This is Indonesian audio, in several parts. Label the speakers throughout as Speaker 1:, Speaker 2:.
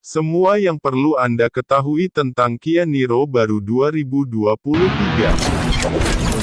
Speaker 1: Semua yang perlu Anda ketahui tentang Kia Niro baru 2023.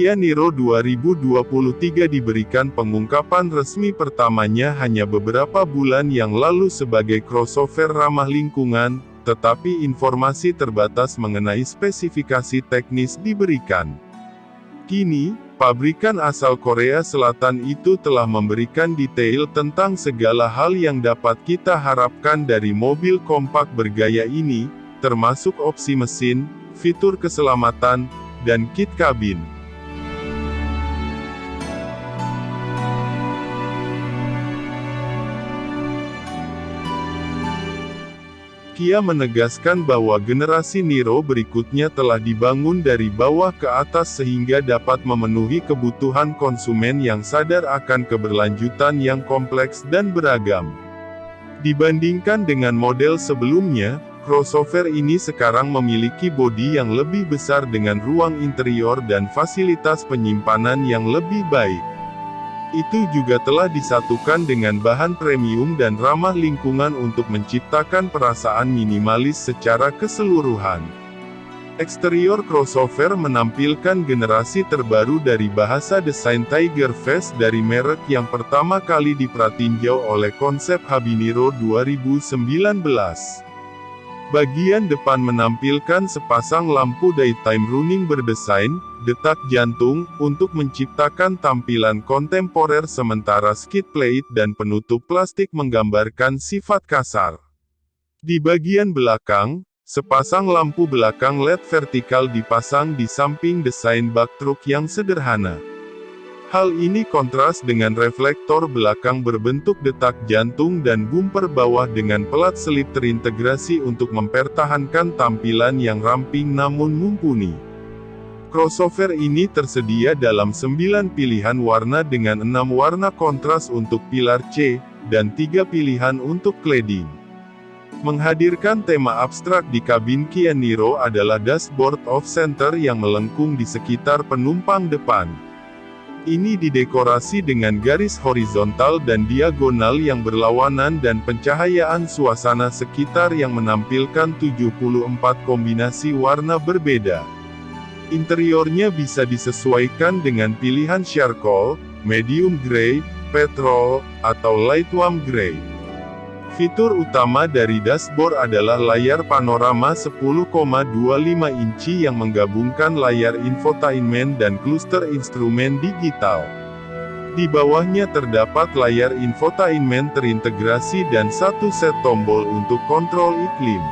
Speaker 1: Kia Niro 2023 diberikan pengungkapan resmi pertamanya hanya beberapa bulan yang lalu sebagai crossover ramah lingkungan, tetapi informasi terbatas mengenai spesifikasi teknis diberikan. Kini, pabrikan asal Korea Selatan itu telah memberikan detail tentang segala hal yang dapat kita harapkan dari mobil kompak bergaya ini, termasuk opsi mesin, fitur keselamatan, dan kit kabin. Kia menegaskan bahwa generasi Niro berikutnya telah dibangun dari bawah ke atas sehingga dapat memenuhi kebutuhan konsumen yang sadar akan keberlanjutan yang kompleks dan beragam. Dibandingkan dengan model sebelumnya, crossover ini sekarang memiliki bodi yang lebih besar dengan ruang interior dan fasilitas penyimpanan yang lebih baik. Itu juga telah disatukan dengan bahan premium dan ramah lingkungan untuk menciptakan perasaan minimalis secara keseluruhan. Eksterior crossover menampilkan generasi terbaru dari bahasa desain Tiger Face dari merek yang pertama kali dipratinjau oleh konsep Habiniro 2019. Bagian depan menampilkan sepasang lampu daytime running berdesain, detak jantung, untuk menciptakan tampilan kontemporer sementara skid plate dan penutup plastik menggambarkan sifat kasar. Di bagian belakang, sepasang lampu belakang LED vertikal dipasang di samping desain bak truk yang sederhana. Hal ini kontras dengan reflektor belakang berbentuk detak jantung dan bumper bawah dengan pelat selip terintegrasi untuk mempertahankan tampilan yang ramping namun mumpuni. Crossover ini tersedia dalam 9 pilihan warna dengan 6 warna kontras untuk pilar C, dan 3 pilihan untuk cladding. Menghadirkan tema abstrak di kabin Kia Niro adalah dashboard off-center yang melengkung di sekitar penumpang depan. Ini didekorasi dengan garis horizontal dan diagonal yang berlawanan dan pencahayaan suasana sekitar yang menampilkan 74 kombinasi warna berbeda. Interiornya bisa disesuaikan dengan pilihan charcoal, medium grey, petrol, atau light warm grey. Fitur utama dari dashboard adalah layar panorama 10,25 inci yang menggabungkan layar infotainment dan kluster instrumen digital. Di bawahnya terdapat layar infotainment terintegrasi dan satu set tombol untuk kontrol iklim.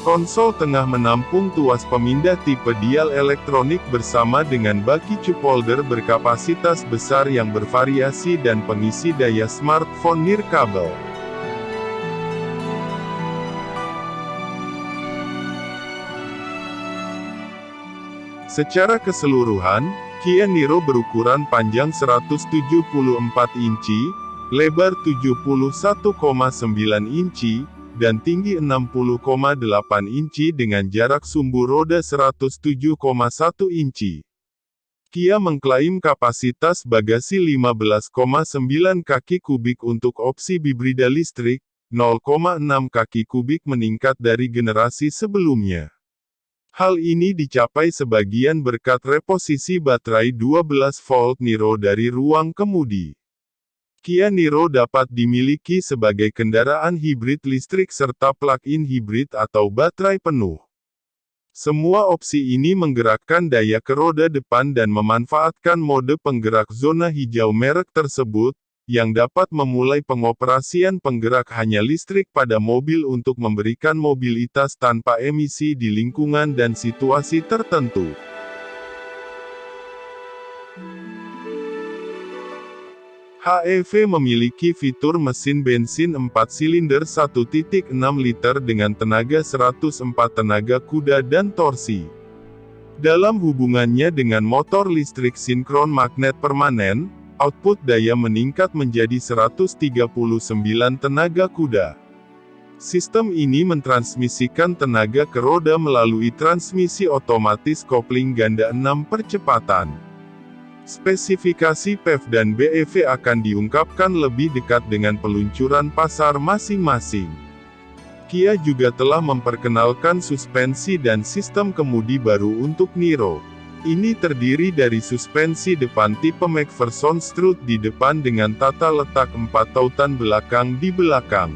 Speaker 1: Konsol tengah menampung tuas pemindah tipe dial elektronik bersama dengan baki cup holder berkapasitas besar yang bervariasi dan pengisi daya smartphone nirkabel. Secara keseluruhan, Kia Niro berukuran panjang 174 inci, lebar 71,9 inci, dan tinggi 60,8 inci dengan jarak sumbu roda 107,1 inci. Kia mengklaim kapasitas bagasi 15,9 kaki kubik untuk opsi hibrida listrik, 0,6 kaki kubik meningkat dari generasi sebelumnya. Hal ini dicapai sebagian berkat reposisi baterai 12 volt Niro dari ruang kemudi. Kia Niro dapat dimiliki sebagai kendaraan hibrid listrik serta plug-in hibrid atau baterai penuh. Semua opsi ini menggerakkan daya ke roda depan dan memanfaatkan mode penggerak zona hijau merek tersebut, yang dapat memulai pengoperasian penggerak hanya listrik pada mobil untuk memberikan mobilitas tanpa emisi di lingkungan dan situasi tertentu. HEV memiliki fitur mesin bensin 4 silinder 1.6 liter dengan tenaga 104 tenaga kuda dan torsi. Dalam hubungannya dengan motor listrik sinkron magnet permanen, output daya meningkat menjadi 139 tenaga kuda. Sistem ini mentransmisikan tenaga ke roda melalui transmisi otomatis kopling ganda 6 percepatan. Spesifikasi PEV dan BEV akan diungkapkan lebih dekat dengan peluncuran pasar masing-masing. Kia juga telah memperkenalkan suspensi dan sistem kemudi baru untuk Niro. Ini terdiri dari suspensi depan tipe McPherson strut di depan dengan tata letak empat tautan belakang di belakang.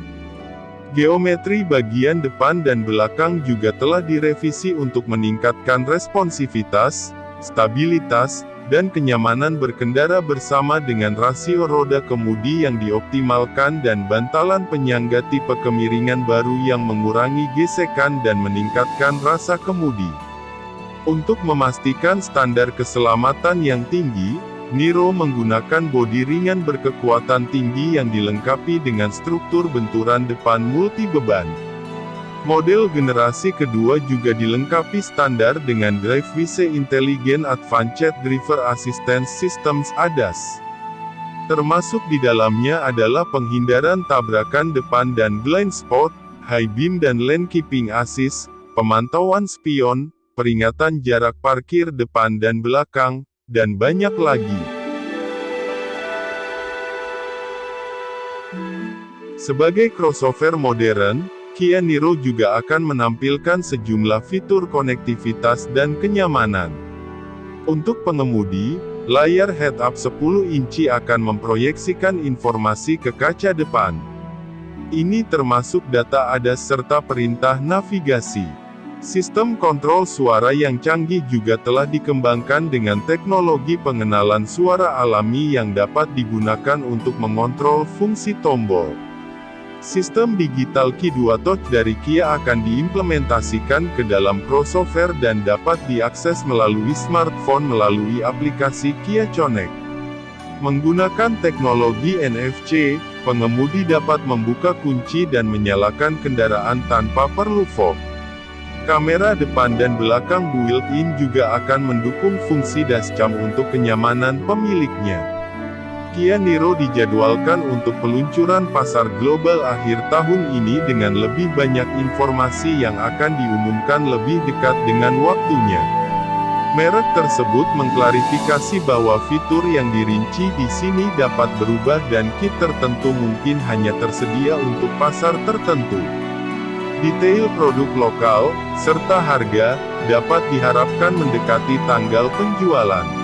Speaker 1: Geometri bagian depan dan belakang juga telah direvisi untuk meningkatkan responsivitas, stabilitas, dan kenyamanan berkendara bersama dengan rasio roda kemudi yang dioptimalkan dan bantalan penyangga tipe kemiringan baru yang mengurangi gesekan dan meningkatkan rasa kemudi. Untuk memastikan standar keselamatan yang tinggi, Niro menggunakan bodi ringan berkekuatan tinggi yang dilengkapi dengan struktur benturan depan multi beban. Model generasi kedua juga dilengkapi standar dengan Drive WC Intelligent Advanced Driver Assistance Systems ADAS. Termasuk di dalamnya adalah penghindaran tabrakan depan dan blind spot, high beam dan lane keeping assist, pemantauan spion, peringatan jarak parkir depan dan belakang, dan banyak lagi. Sebagai crossover modern, Kia Niro juga akan menampilkan sejumlah fitur konektivitas dan kenyamanan. Untuk pengemudi, layar head-up 10 inci akan memproyeksikan informasi ke kaca depan. Ini termasuk data ADAS serta perintah navigasi. Sistem kontrol suara yang canggih juga telah dikembangkan dengan teknologi pengenalan suara alami yang dapat digunakan untuk mengontrol fungsi tombol. Sistem digital Ki2 Touch dari Kia akan diimplementasikan ke dalam crossover dan dapat diakses melalui smartphone melalui aplikasi Kia Connect. Menggunakan teknologi NFC, pengemudi dapat membuka kunci dan menyalakan kendaraan tanpa perlu fog. Kamera depan dan belakang built-in juga akan mendukung fungsi dashcam untuk kenyamanan pemiliknya. Kia Niro dijadwalkan untuk peluncuran pasar global akhir tahun ini dengan lebih banyak informasi yang akan diumumkan lebih dekat dengan waktunya. Merek tersebut mengklarifikasi bahwa fitur yang dirinci di sini dapat berubah dan kit tertentu mungkin hanya tersedia untuk pasar tertentu. Detail produk lokal, serta harga, dapat diharapkan mendekati tanggal penjualan.